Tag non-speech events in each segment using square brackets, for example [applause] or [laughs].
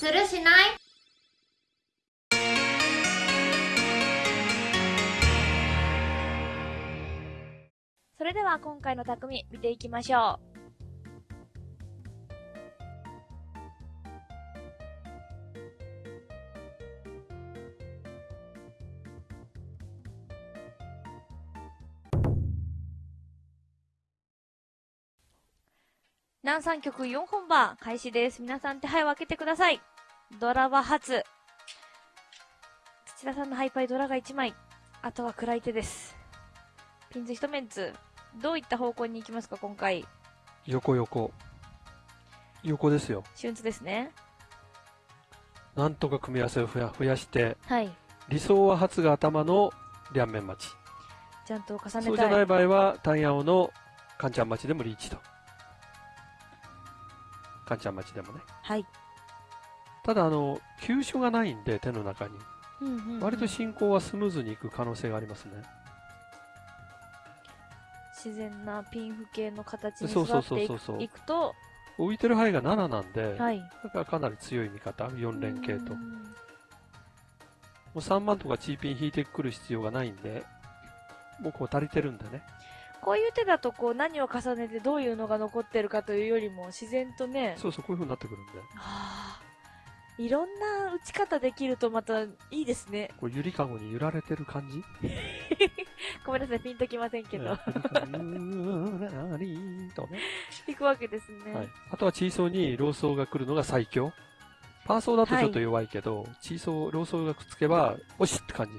するしない？それでは今回の匠見ていきましょう。南三曲4本番開始です。皆さん手配を開けてください。ドラは初。土田さんのハイパイドラが1枚。あとは暗い手です。ピンズ1メンツ。どういった方向に行きますか、今回？横横。横ですよ。春ツですね。なんとか組み合わせを増や増やして、はい。理想は初が頭の両面待ち。ちゃんと重ねたい。そうじゃない場合は、単ヤオのカンチャン待ちでもリーチと。かんちゃん町でもね。はい。ただ、あの、急所がないんで、手の中に。うんうんうん、割と進行はスムーズにいく可能性がありますね。自然なピンフ系の形に座っていくいくと、浮いてる範囲が7なんで、はい、だからかなり強い味方、4連携と。もう3万とかチーピン引いてくる必要がないんで、もうこう足りてるんでね。こういう手だとこう何を重ねてどういうのが残ってるかというよりも自然とね。そうそう、こういう風になってくるんで。はあ。いろんな打ち方できるとまたいいですね。こうゆりかごに揺られてる感じ？[laughs] ごめんなさい、ピンときませんけど。とね。いくわけですね。はい。あとはチーソーにローソーが来るのが最強。パーソーだとちょっと弱いけど、はい、チーソー、ローソーがくっつけば、おしって感じ。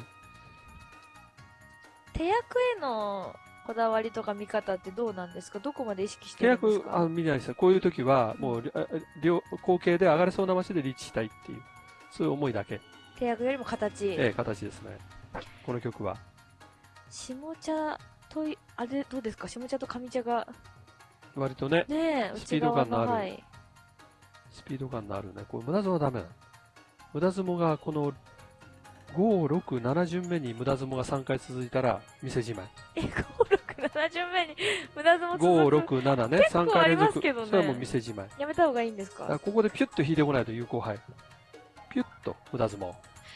手役へのこだわりとか見方ってどうなんですか？どこまで意識してるんですか？契約、あ見ないですよ。こういう時は、もう、両、後継で上がれそうな街でリーチしたいっていう、そういう思いだけ。契約よりも形。ええ、形ですね。この曲は。下茶と、あれ、どうですか？下茶と上茶が。割とね、ねスピード感のある。スピード感のあるね。これ無駄相撲はダメなの。無駄相撲がこの5、6、7順目に無駄相撲が3回続いたら、店じまい。え、5、6、7順目に [laughs] 無駄相撲続く？5、6、7ね、3回連続。ね、それはもう店じまい。やめた方がいいんですか？ここでピュッと引いてこないと有効杯。ピュッと無駄相撲。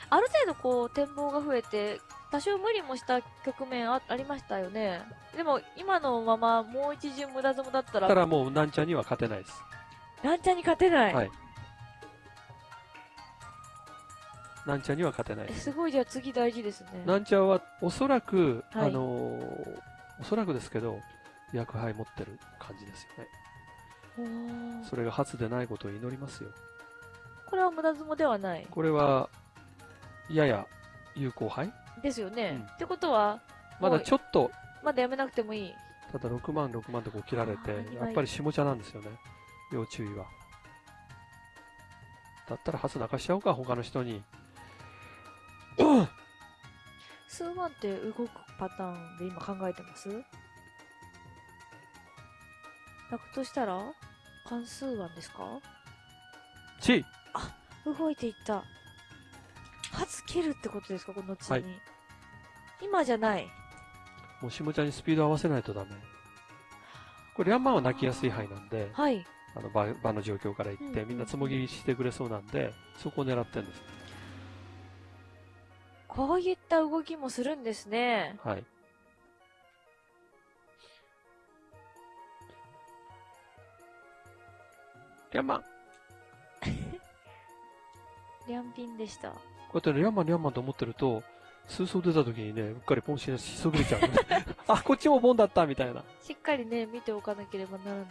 ある程度こう、展望が増えて、多少無理もした局面あありましたよね。でも、今のままもう一巡無駄相撲だったら。たらもう、なんちゃんには勝てないです。なんちゃんに勝てない？はい。なんちゃんには勝てない。すごいじゃあ次大事ですね。なんちゃんはおそらく、はい、あのー、おそらくですけど薬杯持ってる感じですよね。それが初でないことを祈りますよ。これは無駄相撲ではない。これはやや有効杯ですよね、うん、ってことはまだちょっとまだやめなくてもいい。ただ6万6万とこう切られてやっぱり下茶なんですよね。要注意は。だったら初泣かしちゃおうか他の人に数万って動くパターンで今考えてます？泣くとしたら関数案ですか？ちあ、動いていった。初切るってことですか？この後に、はい。今じゃない。もう下茶にスピード合わせないとダメ。これ、ヤンマンは泣きやすい範囲なんで、はい。あの場、場の状況から言って、みんなつもぎしてくれそうなんで、そこを狙ってるんです。こういった動きもするんですね。はい。リャンマン [laughs] リャンピンでした。こうやってリャンマンリャンマンと思ってると、数層出た時にね、うっかりポンししそびれちゃう。[laughs] あ、こっちもボンだったみたいな。しっかりね、見ておかなければならない。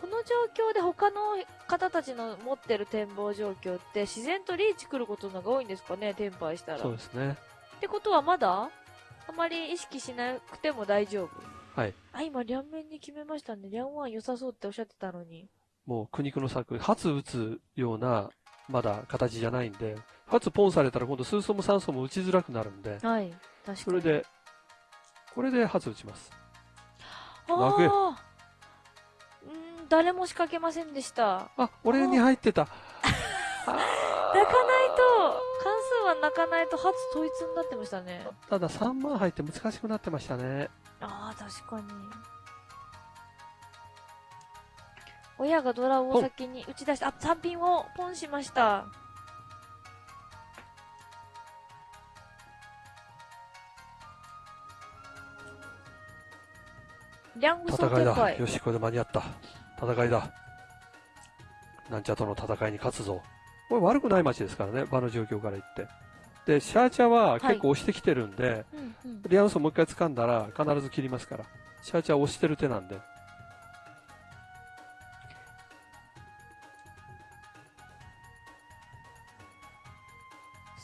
この状況で他の方たちの持ってる展望状況って自然とリーチ来ることのが多いんですかね、テンパイしたら。そうですね。ってことはまだあまり意識しなくても大丈夫？はい。あ、今、両面に決めましたね。両ン良さそうっておっしゃってたのに。もう苦肉の策、初打つような、まだ形じゃないんで、初ポンされたら今度数層も3層も打ちづらくなるんで、はい。確かに。それで、これで初打ちます。ああ。誰も仕掛けませんでした。あ、俺に入ってた。泣かないと、関数は泣かないと初統一になってましたね。ただ3万入って難しくなってましたね。ああ、確かに。親がドラを先に打ち出した。あ、3ピンをポンしました。リャングソ戦いだ。よし、これで間に合った。戦いだ。なんちゃとの戦いに勝つぞ。これ悪くない街ですからね、場の状況から言って。で、シャーチャは結構押してきてるんで、うんうん。リアンソンもう一回掴んだら必ず切りますから。シャーチャは押してる手なんで。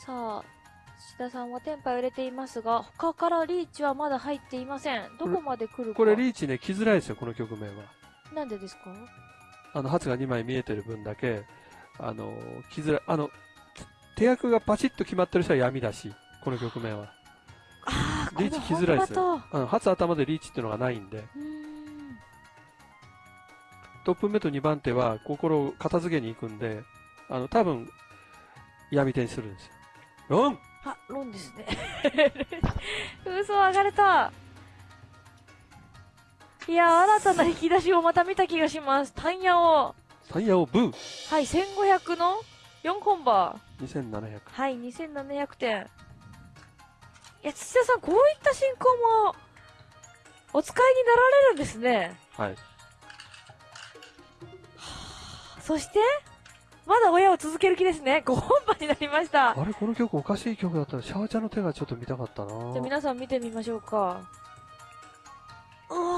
さあ、志田さんはテンパを入れていますが、他からリーチはまだ入っていません。どこまで来るか。これリーチね、来づらいですよ、この局面は。なんでですか？あの、発が2枚見えてる分だけ、あの、来づらい。あの、手役がパチッと決まってる人は闇だし、この局面は。ああ、リーチ来づらいですよ。あの、初頭でリーチっていうのがないんで、ん。トップ目と2番手は心を片付けに行くんで、あの、多分、闇手にするんですよ。ロンあ、ロンですね。[laughs] 嘘上がれた。いや、新たな引き出しをまた見た気がします。タンヤを。タイヤをブーはい、1500の4本バー。!2700。はい、2700点。いや、土田さん、こういった進行も、お使いになられるんですね。はい。そして、まだ親を続ける気ですね。5本番になりました。あれこの曲おかしい曲だったら、シャーチャの手がちょっと見たかったじゃあな皆さん見てみましょうか。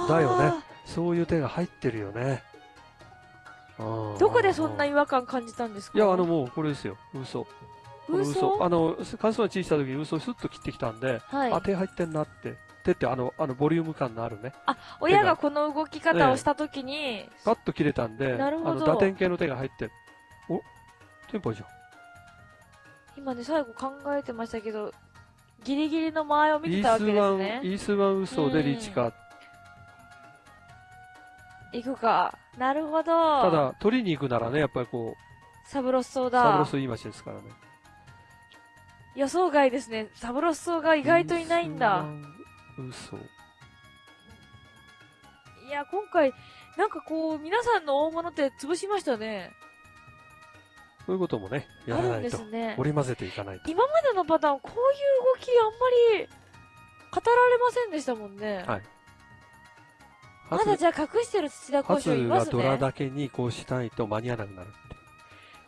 だよねあそういう手が入ってるよね。ーどこでそんない違和感感じたんですか？いや、あの、もう、これですよ。嘘。嘘？あの、関数の小さい時に嘘をスッと切ってきたんで、はいあ、。手入ってんなって。手って、あの、あの、ボリューム感のあるね。親がこの動き方をしたときに、パッと切れたんで、なるほどあの、打点系の手が入ってる。お？テンポじゃん。今ね、最後考えてましたけど、ギリギリの間合いを見イてたわけースワン、ですね。イースワン嘘でリーチか。行くか。なるほど。た、だ、取りに行くならね、やっぱりこサブロスソーう、サブロだ。スいい街ですからね。予想外ですね。サブロスソーが意外といないんだ。嘘。いや、今回、なんかこう、皆さんの大物って潰しましたね。そういうこともね、やらないと。ですね。織り交ぜていかないと。今までのパターン、こういう動きあんまり、語られませんでしたもんね。はいまだじゃあ隠してる土田交初渉いますがドラね。だけにこうしないと間に合わなくなるって。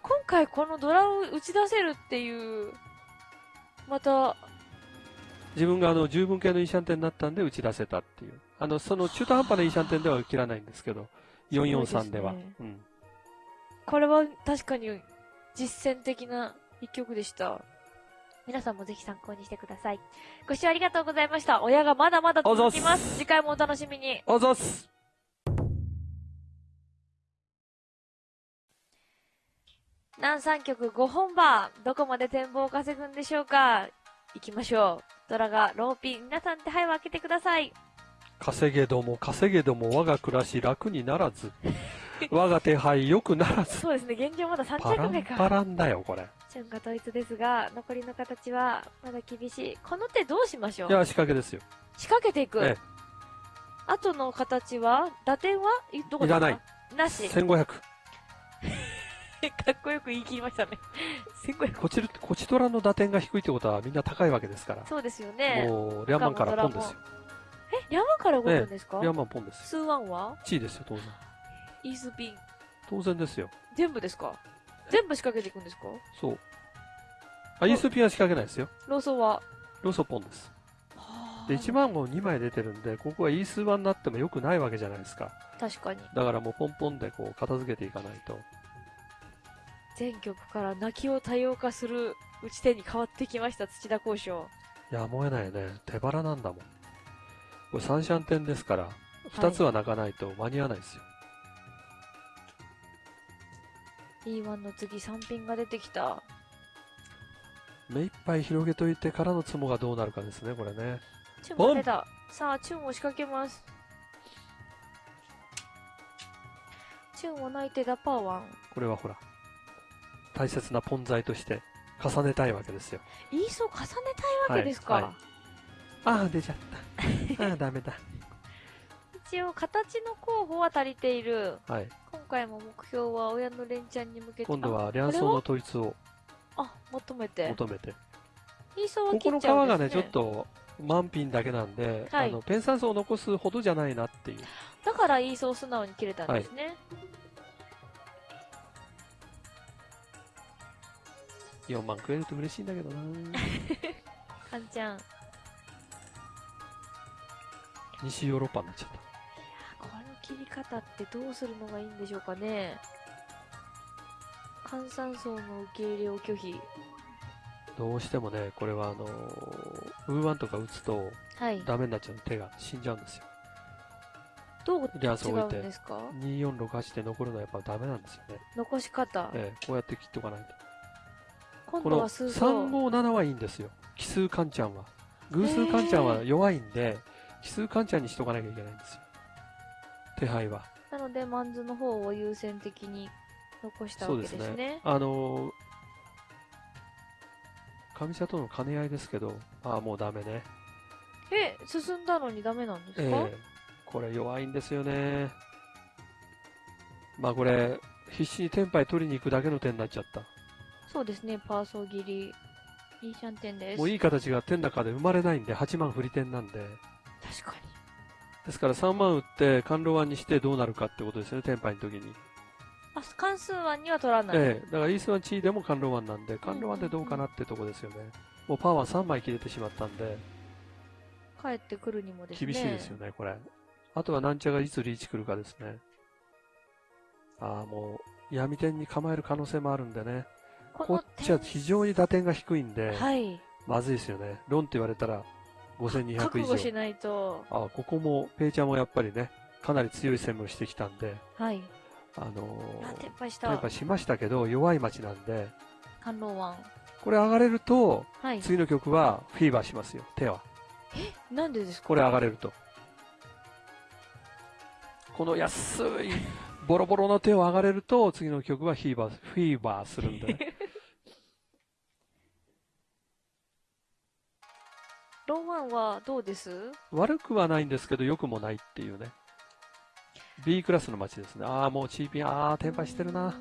今回このドラを打ち出せるっていう、また、自分があの十分系のイーシャンテンになったんで打ち出せたっていう。あの、その中途半端なイーシャンテンでは切らないんですけど、443では。ですうん。これは確かに実践的な一曲でした。皆さんもぜひ参考にしてください。ご視聴ありがとうございました。親がまだまだ続きます。次回もお楽しみに。あざっす南三曲5本番。どこまで展望を稼ぐんでしょうか行きましょう。ドラがローピン。皆さん手配を開けてください。稼げども稼げども我が暮らし楽にならず。[laughs] 我が手配良くならず。そうですね、現状まだ3パラン着目か。パランだよ、これ。順が統一ですが、残りの形はまだ厳しい。この手どうしましょう？いや、仕掛けですよ。仕掛けていく？ええ後の形は？打点は？いどこだ？いらない。なし。[laughs] か1500。っこよく言い切りましたね。1500。こちら、こちとらの打点が低いってことはみんな高いわけですから。そうですよね。もう、リャンマンからポンですよ。え、山から動くんですか、リャンマンポンですよ。スーワンは？地位ですよ、当然。イースピン。当然ですよ。全部ですか？全部仕掛けていくんですか？そう。あ、イースピンは仕掛けないですよ。ローソは？ローソポンです。はあで、1万号2枚出てるんで、ここはイースワンになっても良くないわけじゃないですか。確かに。だからもうポンポンでこう片付けていかないと。全曲から泣きを多様化する打ち手に変わってきました、土田交渉。やむを得ないよね。手腹なんだもん。これ三シャンですから、2つは泣かないと間に合わないですよ。E1 の次3ピンが出てきた。目いっぱい広げといてからのツモがどうなるかですね、これね。チュンも出た。さあ、チュンを仕掛けます。チュンを泣いてダパーワン。これはほら、大切なポン材として重ねたいわけですよ。イースを重ねたいわけですか、はいはいああ、出ちゃった。ああ、ダメだ。一応、形の候補は足りている。はい。今回も目標は親の連チャンに向けて。今度あ、は両層の統一をあ、求めて。求めて。ソーはここの切っちゃうんです、ね、皮がね、ちょっと満品だけなんで、はいあのペンサン層を残すほどじゃないなっていう。だからイーソーを素直に切れたんですね。4万食えると嬉しいんだけどな [laughs] カンちゃん。西ヨーロッパになっちゃった。切り方ってどうするのがいいんでしょうかね。換算層の受け入れを拒否。どうしてもね、これはあのーウーワンとか打つとはい。ダメになっちゃう手が死んじゃうんですよ。どう違リアスを置いてうんですか2468で残るのはやっぱダメなんですよね。残し方。ええこうやって切っておかないと。今この度は数層。357はいいんですよ。奇数カンちゃんは。偶数カンちゃんは弱いんで、奇数カンちゃんにしとかなきゃいけないんですよ。手配は。なので、マンズの方を優先的に残したわけですね。あのー、上茶との兼ね合いですけど、ああ、もうダメね。え、進んだのにダメなんですえか、えこれ弱いんですよね。まあこれ、必死にテンパイ取りに行くだけの点になっちゃった。そうですね、パーソー切り。いいシャンテンです。もういい形が点の中で生まれないんで、8万振り点なんで。確かに。ですから3万打って、甘露湾にしてどうなるかってことですよね、テンパイの時に。あ、関数案には取らない。ええだからイースワンチーでも甘露湾なんで、甘露湾でどうかなってとこですよね。もうパワー3枚切れてしまったんで、帰ってくるにもですね。厳しいですよね、これ。あとはなんちゃがいつリーチ来るかですね。ああ、もう、闇点に構える可能性もあるんでね。こっちは非常に打点が低いんで、はい。まずいですよね。ロンって言われたら5200以上。覚悟しないと。あここも、ペイちゃんもやっぱりね、かなり強い攻めをしてきたんで、はい。あのあ、ー撤廃した。やっぱしましたけど、弱い町なんで、観音湾。これ上がれると、はい。次の曲はフィーバーしますよ、手は。なんでですか？これ上がれると。この安い、ボロボロの手を上がれると、次の曲はフィーバー、フィーバーするんでね。[laughs] ロンワンはどうです？悪くはないんですけど、良くもないっていうね。B クラスの街ですね。ああ、もうチーピン、ああ、転売してるな。。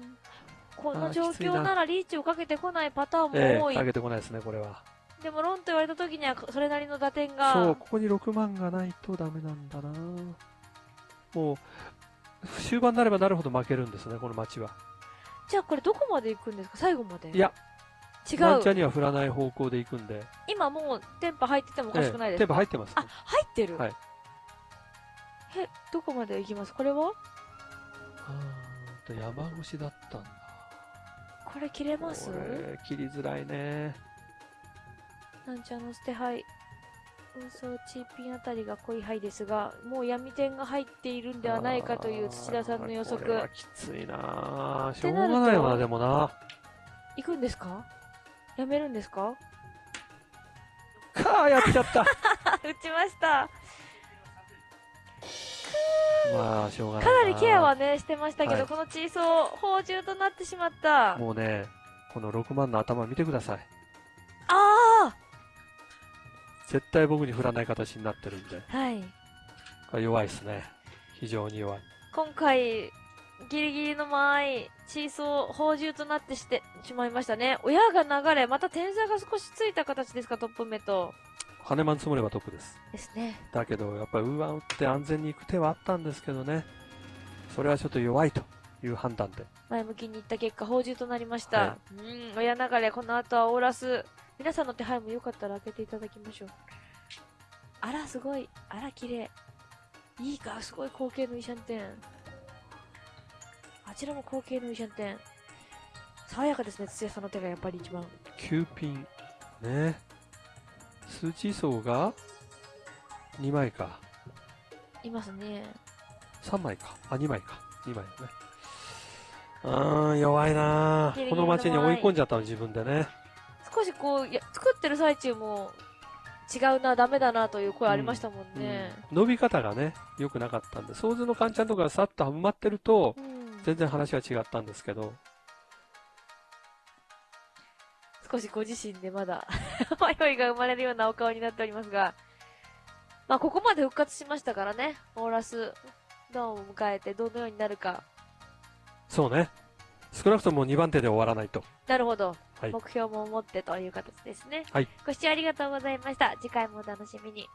この状況ならリーチをかけてこないパターンええも多い。上げてこないですね、これは。でもロンと言われた時にはそれなりの打点が。そう、ここに6万がないとダメなんだな。もう、終盤になればなるほど負けるんですね、この街は。じゃあこれどこまで行くんですか？最後まで。いや、違ワンチャンう。には振らない方向で行くんで。今もうテンパ入っててもおかしくないですテンか、ポ入ってます、ねあ、。入ってる？はいえ、どこまで行きます？これは？あーと山越しだったんだ。これ切れます？これ、切りづらいね。なんちゃの捨て牌。運送チーピンあたりが濃い牌ですが、もう闇点が入っているんではないかという土田さんの予測。きついなしょうがないよな、でもな。行くんですか？やめるんですか？かあ、やっちゃった。[laughs] 打ちました。まあ、しょうがないかなりケアはね、してましたけど、はいこのチーソー、宝珠となってしまった。もうね、この6万の頭見てください。あ絶対僕に振らない形になってるんで。あはい。弱いですね。非常に弱い。今回、ギリギリの間合い、チーソー、宝珠となってしてしまいましたね。親が流れ、また点差が少しついた形ですか、トップ目と。羽マン積もればトップです。ですね。だけど、やっぱりウーワン打って安全に行く手はあったんですけどね。それはちょっと弱いという判断で。前向きにいった結果、宝珠となりました。はうん、親流れ、この後はオーラス。皆さんの手配もよかったら開けていただきましょう。あら、すごい。あら、綺麗。いいか、すごい光景のイシャンテン。あちらも光景のイシャンテン。爽やかですね、土屋さんの手がやっぱり一番。9ピン。ね。数値層が？2枚か。いますね。3枚か。あ、2枚か。2枚ね。うーん、弱いなこの街に追い込んじゃったの、自分でね。少しこう、いや作ってる最中も、違うな、ダメだなという声ありましたもんね。うん伸び方がね、良くなかったんで、想像のカンちゃんとかがさっと埋まってると、うん。全然話は違ったんですけど、少しご自身でまだ [laughs] 迷いが生まれるようなお顔になっておりますが、まあ、ここまで復活しましたからね、オーラス、ダウンを迎えてどのようになるか。そうね。少なくとも2番手で終わらないと。なるほど。はい目標も持ってという形ですね。はい。ご視聴ありがとうございました。次回もお楽しみに。